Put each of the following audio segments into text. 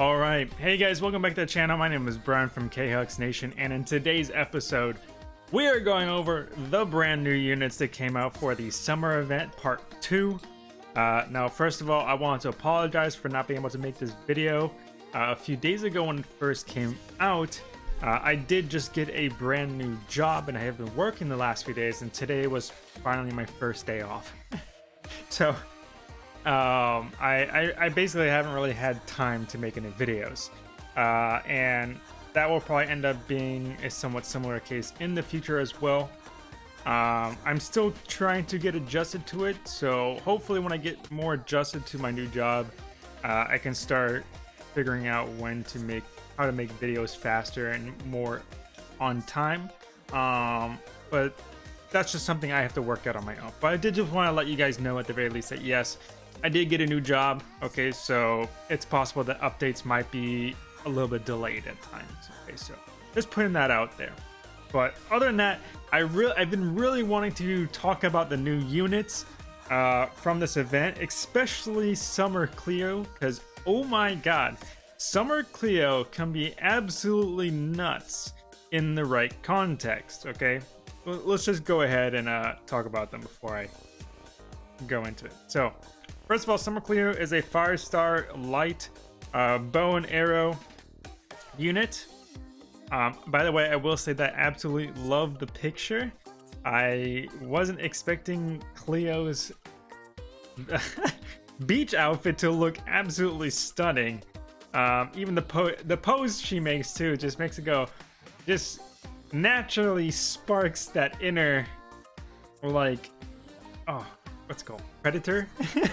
Alright, hey guys, welcome back to the channel. My name is Brian from KHux Nation, and in today's episode, we are going over the brand new units that came out for the summer event part 2. Uh, now, first of all, I want to apologize for not being able to make this video. Uh, a few days ago when it first came out, uh, I did just get a brand new job and I have been working the last few days, and today was finally my first day off. so, um, I, I, I, basically haven't really had time to make any videos. Uh, and that will probably end up being a somewhat similar case in the future as well. Um, I'm still trying to get adjusted to it, so hopefully when I get more adjusted to my new job, uh, I can start figuring out when to make how to make videos faster and more on time. Um, but that's just something I have to work out on my own. But I did just want to let you guys know at the very least that yes, I did get a new job. Okay, so it's possible that updates might be a little bit delayed at times. Okay, so just putting that out there. But other than that, I really I've been really wanting to talk about the new units uh, from this event, especially Summer Cleo, because oh my god, Summer Cleo can be absolutely nuts in the right context. Okay, let's just go ahead and uh, talk about them before I go into it. So, first of all, Summer Cleo is a five-star light uh, bow and arrow unit. Um, by the way, I will say that I absolutely love the picture. I wasn't expecting Cleo's beach outfit to look absolutely stunning. Um, even the po the pose she makes too just makes it go, just naturally sparks that inner, like, oh, what's it called? Predator?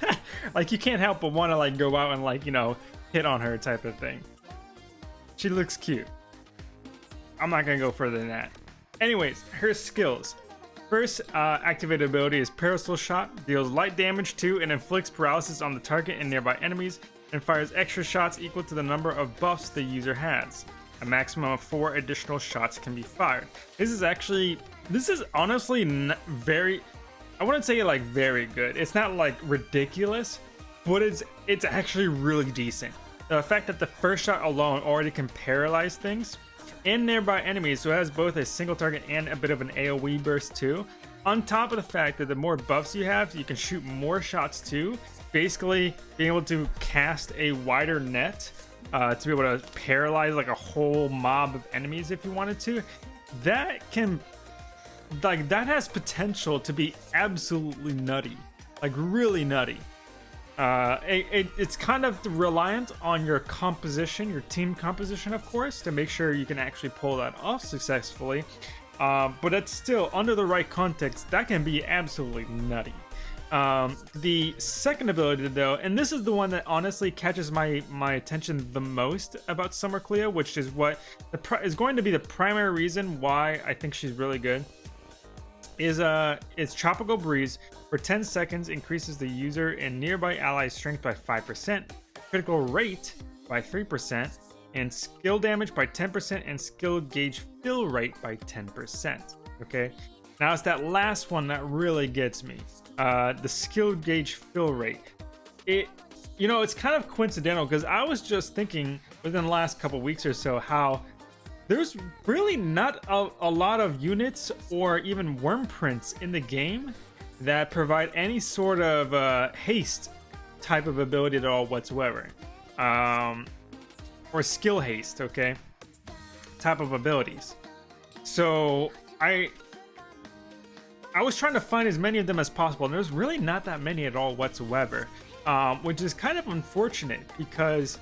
like you can't help but want to like go out and like, you know, hit on her type of thing. She looks cute. I'm not gonna go further than that. Anyways, her skills. First uh, activated ability is Parasol Shot, deals light damage to and inflicts paralysis on the target and nearby enemies, and fires extra shots equal to the number of buffs the user has. A maximum of four additional shots can be fired. This is actually, this is honestly very, I wouldn't say like very good. It's not like ridiculous, but it's it's actually really decent. The fact that the first shot alone already can paralyze things and nearby enemies, so it has both a single target and a bit of an AoE burst too. On top of the fact that the more buffs you have, you can shoot more shots too. Basically, being able to cast a wider net uh, to be able to paralyze like a whole mob of enemies if you wanted to. That can, like, that has potential to be absolutely nutty, like really nutty. Uh, it, it, it's kind of reliant on your composition, your team composition, of course, to make sure you can actually pull that off successfully. Uh, but it's still, under the right context, that can be absolutely nutty. Um, the second ability, though, and this is the one that honestly catches my my attention the most about Summer Cleo, which is what the is going to be the primary reason why I think she's really good is uh its tropical breeze for 10 seconds increases the user and nearby ally strength by 5%, critical rate by 3%, and skill damage by 10% and skill gauge fill rate by 10%. Okay, now it's that last one that really gets me. Uh, the skill gauge fill rate. It, you know, it's kind of coincidental because I was just thinking within the last couple weeks or so how there's really not a, a lot of units or even Wyrmprints in the game that provide any sort of uh, haste type of ability at all whatsoever. Um, or skill haste, okay? Type of abilities. So I I was trying to find as many of them as possible, and there's really not that many at all whatsoever. Um, which is kind of unfortunate because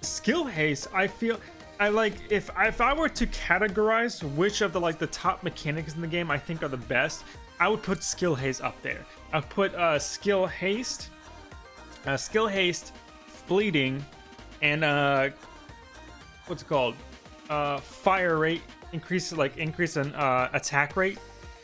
skill haste, I feel I like if if I were to categorize which of the like the top mechanics in the game I think are the best, I would put skill haste up there. I'll put uh, skill haste, uh, skill haste, bleeding, and uh, what's it called? Uh, fire rate increase like increase in uh, attack rate,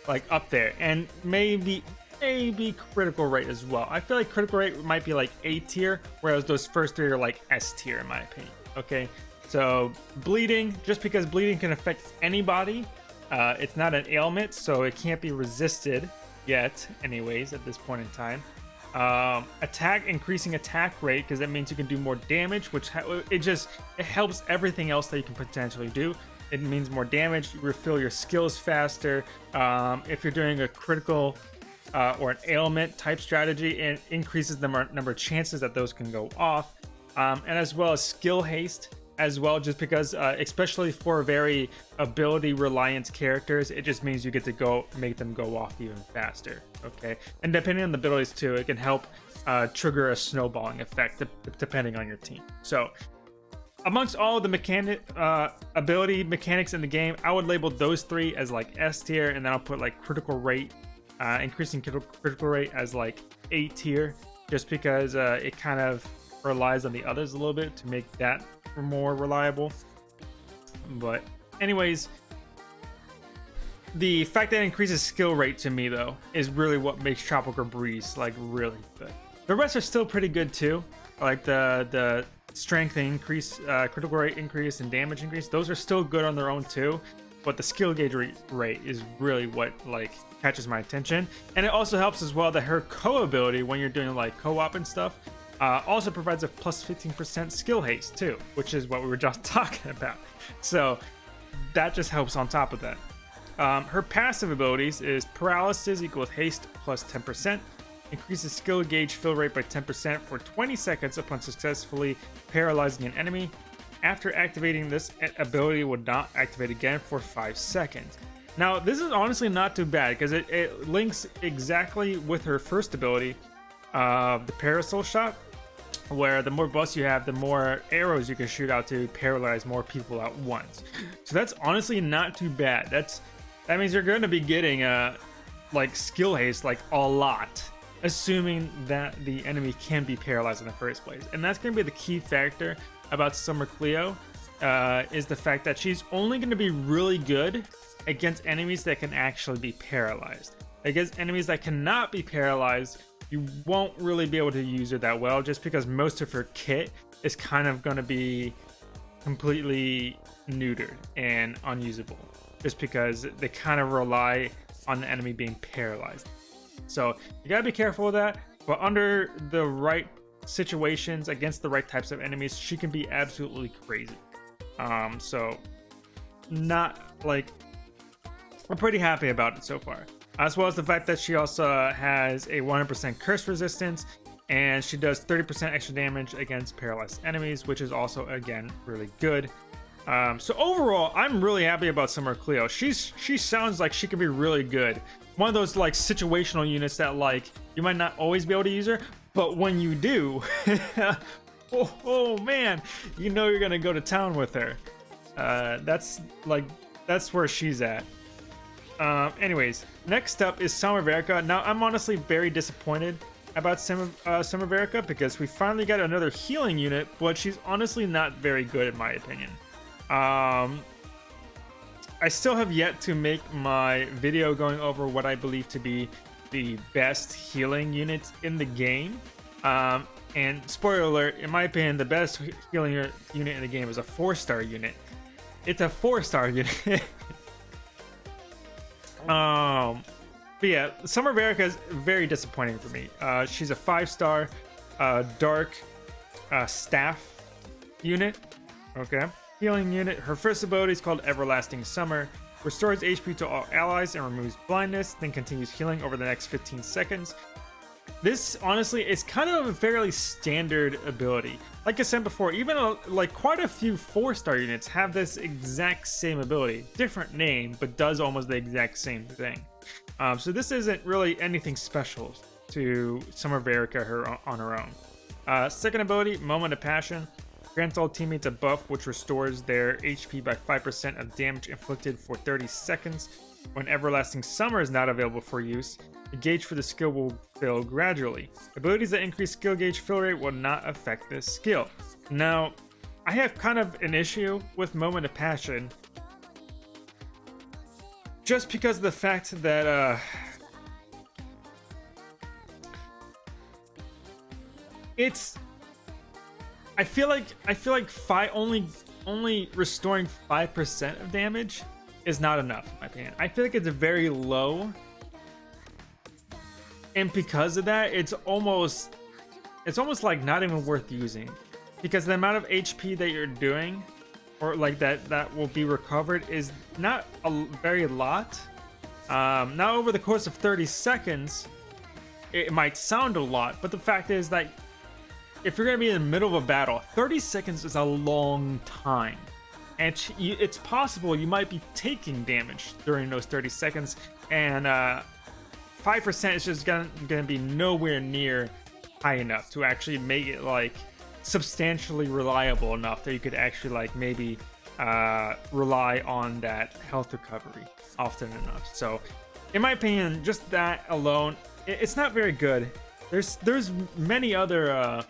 like up there, and maybe maybe critical rate as well. I feel like critical rate might be like A tier, whereas those first three are like S tier in my opinion. Okay, so bleeding, just because bleeding can affect anybody, uh, it's not an ailment, so it can't be resisted yet, anyways, at this point in time. Um, attack increasing attack rate because that means you can do more damage, which it just it helps everything else that you can potentially do. It means more damage. You refill your skills faster. Um, if you're doing a critical uh, or an ailment type strategy, it increases the number of chances that those can go off. Um, and as well as skill haste as well, just because, uh, especially for very ability reliant characters, it just means you get to go make them go off even faster. Okay, and depending on the abilities too, it can help uh, trigger a snowballing effect depending on your team. So, amongst all the mechanic uh, ability mechanics in the game, I would label those three as like S tier, and then I'll put like critical rate, uh, increasing critical rate as like A tier, just because uh, it kind of relies on the others a little bit to make that more reliable. But anyways, the fact that it increases skill rate to me though is really what makes Tropical Breeze like really good. The rest are still pretty good too. Like the the strength increase, uh, critical rate increase, and damage increase. Those are still good on their own too. But the skill gauge rate is really what like catches my attention. And it also helps as well that her co ability when you're doing like co-op and stuff uh, also provides a plus 15% skill haste too, which is what we were just talking about. So that just helps on top of that. Um, her passive abilities is paralysis equals haste plus 10%, increases skill gauge fill rate by 10% for 20 seconds upon successfully paralyzing an enemy. After activating this ability will not activate again for 5 seconds. Now, this is honestly not too bad because it, it links exactly with her first ability, uh, the Parasol Shot, where the more buffs you have, the more arrows you can shoot out to paralyze more people at once. So that's honestly not too bad. That's that means you're going to be getting uh like skill haste like a lot, assuming that the enemy can be paralyzed in the first place. And that's going to be the key factor about Summer Cleo uh, is the fact that she's only going to be really good against enemies that can actually be paralyzed. Against enemies that cannot be paralyzed, you won't really be able to use her that well just because most of her kit is kind of going to be completely neutered and unusable just because they kind of rely on the enemy being paralyzed. So you gotta be careful with that, but under the right situations against the right types of enemies, she can be absolutely crazy. Um, so not like I'm pretty happy about it so far as well as the fact that she also has a 100% curse resistance and she does 30% extra damage against paralyzed enemies, which is also again really good. Um, so overall, I'm really happy about Summer Cleo. She's she sounds like she could be really good. One of those like situational units that like you might not always be able to use her, but when you do, oh, oh, man, you know you're gonna go to town with her. Uh, that's like that's where she's at. Um, anyways, next up is Summer Verica. Now, I'm honestly very disappointed about Summer, uh, Summer Verica because we finally got another healing unit, but she's honestly not very good in my opinion. Um, I still have yet to make my video going over what I believe to be the best healing units in the game. Um, and spoiler alert, in my opinion, the best healing unit in the game is a four-star unit. It's a four-star unit. Um, but yeah, Summer Verica is very disappointing for me. Uh, she's a five-star uh, dark uh, staff unit. Okay. Healing unit. Her first ability is called Everlasting Summer. Restores HP to all allies and removes blindness, then continues healing over the next 15 seconds. This, honestly, is kind of a fairly standard ability. Like I said before, even a, like quite a few 4-star units have this exact same ability. Different name, but does almost the exact same thing. Um, so this isn't really anything special to Summer Verica her, on her own. Uh, second ability, Moment of Passion. Grants all teammates a buff which restores their HP by 5% of damage inflicted for 30 seconds. When Everlasting Summer is not available for use, the gauge for the skill will fill gradually. Abilities that increase skill gauge fill rate will not affect this skill. Now, I have kind of an issue with Moment of Passion just because of the fact that uh, it's I feel like I feel like five only only restoring five percent of damage is not enough in my opinion. I feel like it's a very low and because of that, it's almost it's almost like not even worth using because the amount of HP that you're doing or like that that will be recovered is not a very lot. Um, now over the course of 30 seconds, it might sound a lot, but the fact is that if you're going to be in the middle of a battle, 30 seconds is a long time. And it's possible you might be taking damage during those 30 seconds, and uh, 5% is just to be nowhere near high enough to actually make it like substantially reliable enough that you could actually like maybe uh, rely on that health recovery often enough. So, in my opinion, just that alone, it's not very good. There's there's many other uh,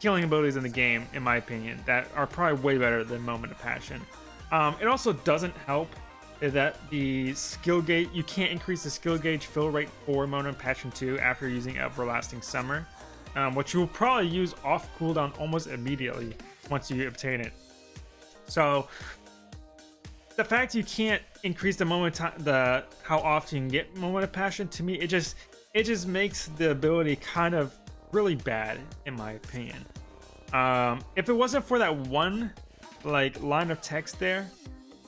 healing abilities in the game, in my opinion, that are probably way better than Moment of Passion. Um, it also doesn't help that the skill gauge you can't increase the skill gauge fill rate for Moment of Passion 2 after using Everlasting Summer um, which you will probably use off cooldown almost immediately once you obtain it. So the fact you can't increase the moment the how often you can get moment of passion to me it just it just makes the ability kind of really bad in my opinion. Um, if it wasn't for that one like line of text there,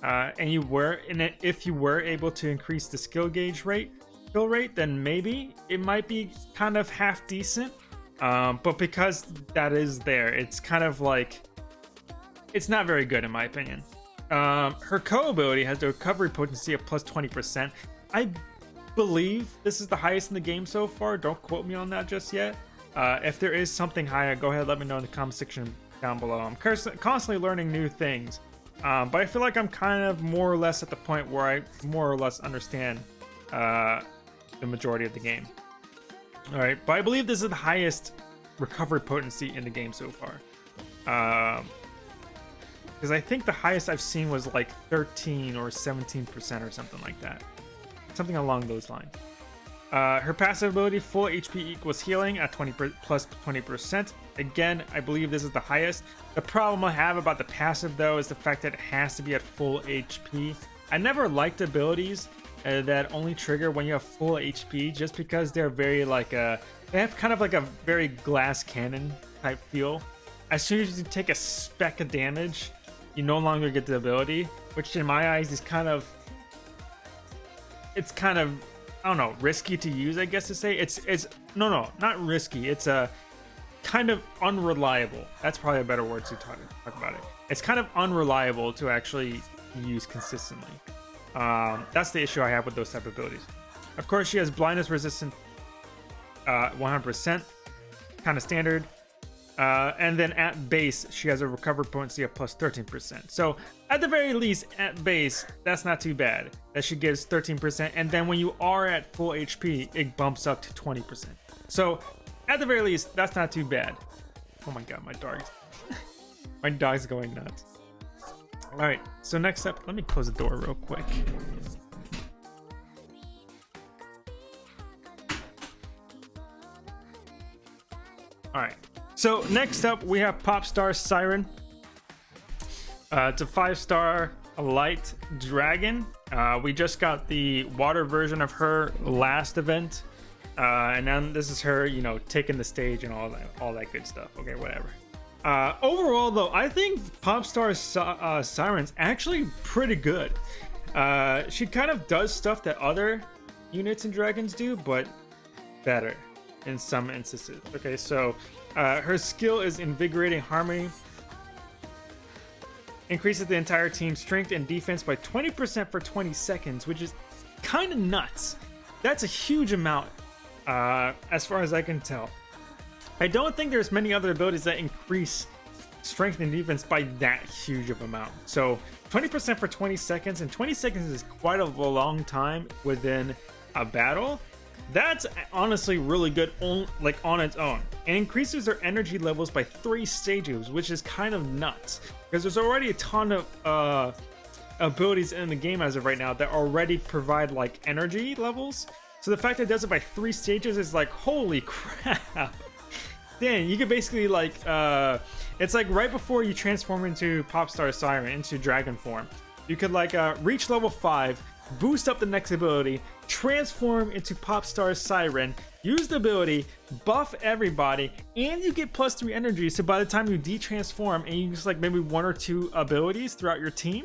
uh, and you were and if you were able to increase the skill gauge rate, skill rate, then maybe it might be kind of half decent. Um, but because that is there, it's kind of like it's not very good in my opinion. Um, her co ability has the recovery potency of plus 20%. I believe this is the highest in the game so far. Don't quote me on that just yet. Uh, if there is something higher, go ahead let me know in the comment section down below. I'm constantly learning new things. Um, but I feel like I'm kind of more or less at the point where I more or less understand uh, the majority of the game. All right, but I believe this is the highest recovery potency in the game so far. Um, because I think the highest I've seen was like 13 or 17% or something like that. Something along those lines. Uh, her passive ability, full HP equals healing at 20 plus 20%. Again, I believe this is the highest. The problem I have about the passive though is the fact that it has to be at full HP. I never liked abilities uh, that only trigger when you have full HP just because they're very like a uh, they have kind of like a very glass cannon type feel. As soon as you take a speck of damage, you no longer get the ability, which in my eyes is kind of it's kind of I don't know, risky to use, I guess to say. It's it's no no, not risky. It's a uh, kind of unreliable. That's probably a better word to talk, talk about it. It's kind of unreliable to actually use consistently. Um, that's the issue I have with those type of abilities. Of course, she has blindness resistant 100%, uh, kind of standard. Uh, and then at base, she has a recover potency of plus 13%. So at the very least, at base, that's not too bad. That she gives 13%. And then when you are at full HP, it bumps up to 20%. So at the very least, that's not too bad. Oh my god, my dog. my dog's going nuts. All right, so next up, let me close the door real quick. All right, so next up we have Popstar Siren. Uh, it's a five-star light dragon. Uh, we just got the water version of her last event. Uh, and then this is her, you know, taking the stage and all that, all that good stuff. Okay, whatever. Uh, overall, though, I think Popstar uh, Siren's actually pretty good. Uh, she kind of does stuff that other units and dragons do, but better in some instances. Okay, so uh, her skill is Invigorating Harmony. Increases the entire team's strength and defense by 20% for 20 seconds, which is kind of nuts. That's a huge amount, uh, as far as I can tell. I don't think there's many other abilities that increase strength and defense by that huge of amount. So 20% for 20 seconds, and 20 seconds is quite a long time within a battle. That's honestly really good on, like on its own. It increases their energy levels by three stages, which is kind of nuts. Because there's already a ton of uh, abilities in the game as of right now that already provide like energy levels. So the fact that it does it by three stages is like, holy crap. Dang, you could basically like, uh, it's like right before you transform into Popstar Siren, into Dragon form. You could like uh, reach level 5, boost up the next ability, transform into Popstar Siren, use the ability, buff everybody, and you get plus three energy. So by the time you de-transform and you use like maybe one or two abilities throughout your team,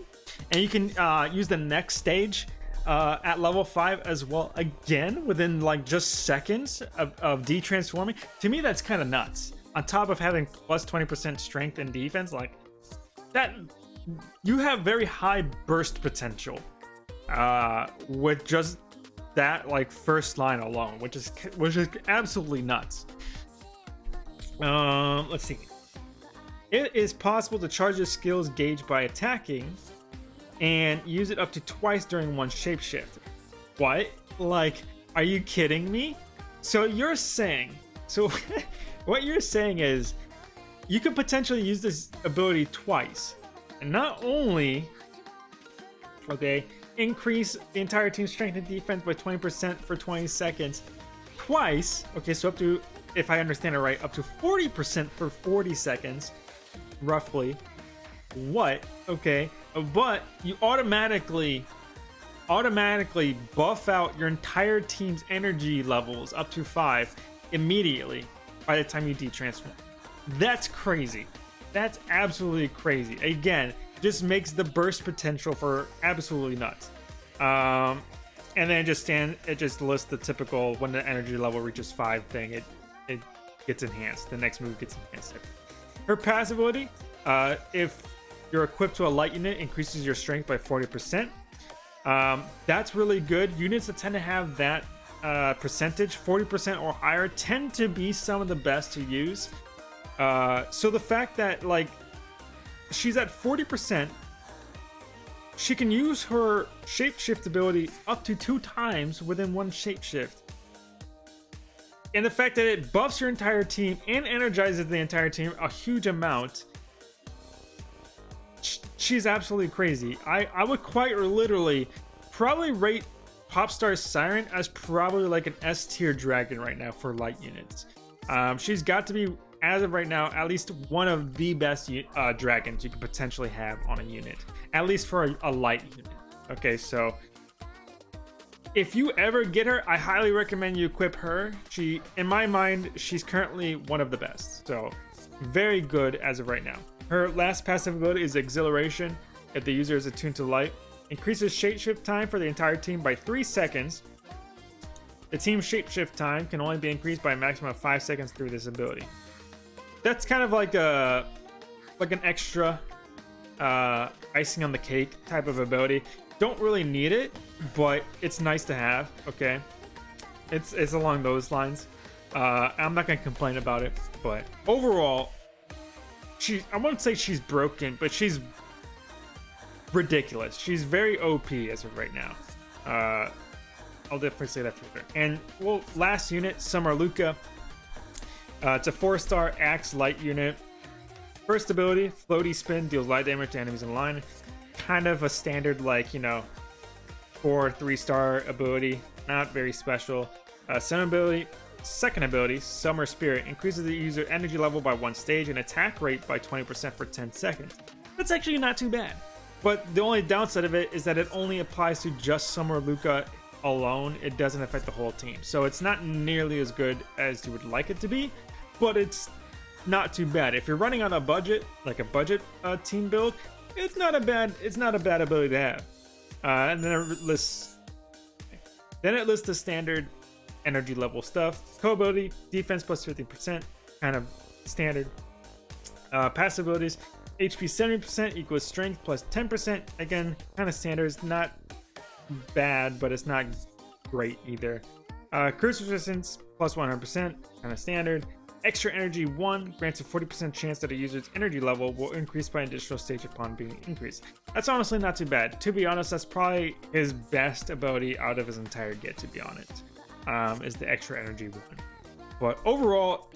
and you can uh, use the next stage uh, at level 5 as well again within like just seconds of, of de-transforming. To me that's kind of nuts. On top of having plus 20% strength and defense like that you have very high burst potential uh, with just that like first line alone which is which is absolutely nuts. Um let's see. It is possible to charge your skills gauge by attacking and use it up to twice during one shapeshift. What? Like, are you kidding me? So you're saying, so what you're saying is you could potentially use this ability twice. And not only, okay, increase the entire team's strength and defense by 20% for 20 seconds twice. Okay, so up to, if I understand it right, up to 40% for 40 seconds, roughly. What? Okay but you automatically automatically buff out your entire team's energy levels up to five immediately by the time you de-transform. That's crazy. That's absolutely crazy. Again, just makes the burst potential for absolutely nuts. Um, and then just stand it just lists the typical when the energy level reaches five thing. It it gets enhanced. The next move gets enhanced. Her passive ability, uh, if you're equipped to a light unit, increases your strength by 40%. Um, that's really good. Units that tend to have that uh, percentage, 40% or higher, tend to be some of the best to use. Uh, so the fact that, like, she's at 40%, she can use her shapeshift ability up to two times within one shapeshift. And the fact that it buffs your entire team and energizes the entire team a huge amount she's absolutely crazy. I, I would quite literally probably rate Popstar Siren as probably like an S tier dragon right now for light units. Um, she's got to be, as of right now, at least one of the best uh, dragons you could potentially have on a unit, at least for a, a light unit. Okay, so if you ever get her, I highly recommend you equip her. She, in my mind, she's currently one of the best. So very good as of right now. Her last passive ability is Exhilaration. If the user is attuned to light, increases shapeshift time for the entire team by 3 seconds. The team's shapeshift time can only be increased by a maximum of 5 seconds through this ability. That's kind of like a like an extra uh, icing on the cake type of ability. Don't really need it, but it's nice to have. Okay, it's it's along those lines. Uh, I'm not gonna complain about it, but overall, she I won't say she's broken, but she's ridiculous. She's very OP as of right now. Uh, I'll definitely say that for sure. And well, last unit, Summer Luca. Uh, it's a four-star Axe Light unit. First ability, Floaty Spin, deals light damage to enemies in line. Kind of a standard, like, you know, four, three-star ability. Not very special. Uh, second ability, Second ability, Summer Spirit, increases the user energy level by one stage and attack rate by 20% for 10 seconds. That's actually not too bad. But the only downside of it is that it only applies to just Summer Luca alone. It doesn't affect the whole team. So it's not nearly as good as you would like it to be, but it's not too bad. If you're running on a budget, like a budget uh, team build, it's not a bad it's not a bad ability to have. Uh, and then it lists then it lists the standard energy level stuff. Co-ability, defense plus 50%, kind of standard. Uh, passive abilities, HP 70% equals strength plus 10%. Again, kind of standard. It's not bad, but it's not great either. Uh, curse resistance plus 100%, kind of standard. Extra energy 1 grants a 40% chance that a user's energy level will increase by an additional stage upon being increased. That's honestly not too bad. To be honest, that's probably his best ability out of his entire get, to be honest um, is the extra energy one. But overall,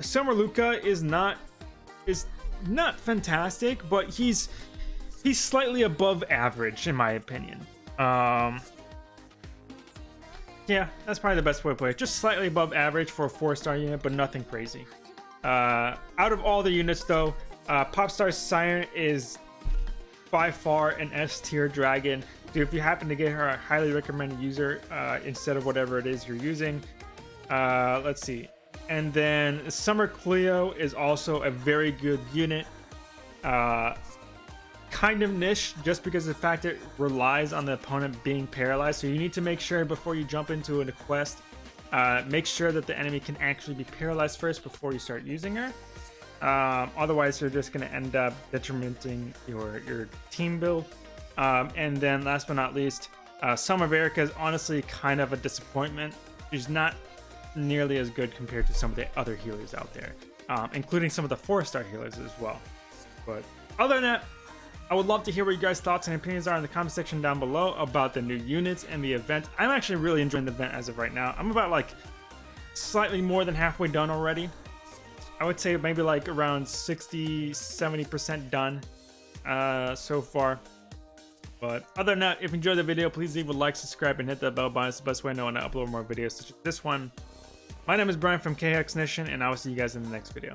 Summer Luca is not is not fantastic, but he's he's slightly above average in my opinion. Um, yeah, that's probably the best way to put it. Just slightly above average for a four-star unit, but nothing crazy. Uh, out of all the units, though, uh, Popstar Siren is by far an S tier dragon. If you happen to get her, I highly recommend user uh, instead of whatever it is you're using. Uh, let's see. And then Summer Cleo is also a very good unit. Uh, kind of niche just because the fact it relies on the opponent being paralyzed. So you need to make sure before you jump into a quest, uh, make sure that the enemy can actually be paralyzed first before you start using her. Um, otherwise, you're just going to end up detrimenting your, your team build. Um, and then last but not least, uh, Summer Verica is honestly kind of a disappointment. She's not nearly as good compared to some of the other healers out there, um, including some of the four-star healers as well. But other than that, I would love to hear what you guys' thoughts and opinions are in the comment section down below about the new units and the event. I'm actually really enjoying the event as of right now. I'm about like slightly more than halfway done already. I would say maybe like around 60, 70% done uh, so far. But other than that, if you enjoyed the video, please leave a like, subscribe, and hit that bell button. It's the best way to know when I upload more videos such as this one. My name is Brian from KHEX Nation, and I will see you guys in the next video.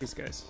Peace, guys.